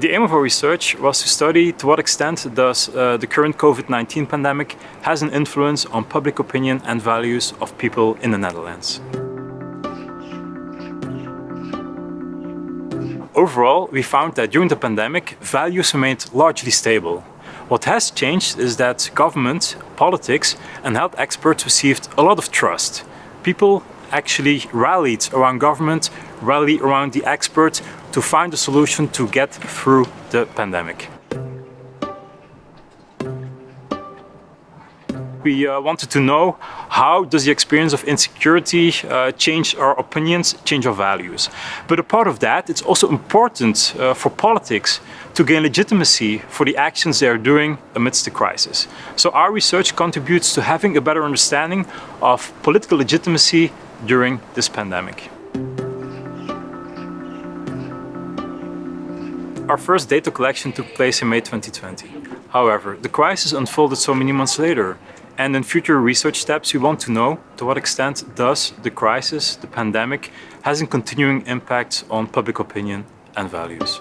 The aim of our research was to study to what extent does uh, the current COVID-19 pandemic has an influence on public opinion and values of people in the Netherlands. Overall, we found that during the pandemic, values remained largely stable. What has changed is that government, politics and health experts received a lot of trust. People actually rallied around government, rallied around the experts to find a solution to get through the pandemic. We uh, wanted to know how does the experience of insecurity uh, change our opinions, change our values. But a part of that, it's also important uh, for politics to gain legitimacy for the actions they are doing amidst the crisis. So our research contributes to having a better understanding of political legitimacy during this pandemic. Our first data collection took place in May 2020. However, the crisis unfolded so many months later and in future research steps we want to know to what extent does the crisis, the pandemic, has a continuing impact on public opinion and values.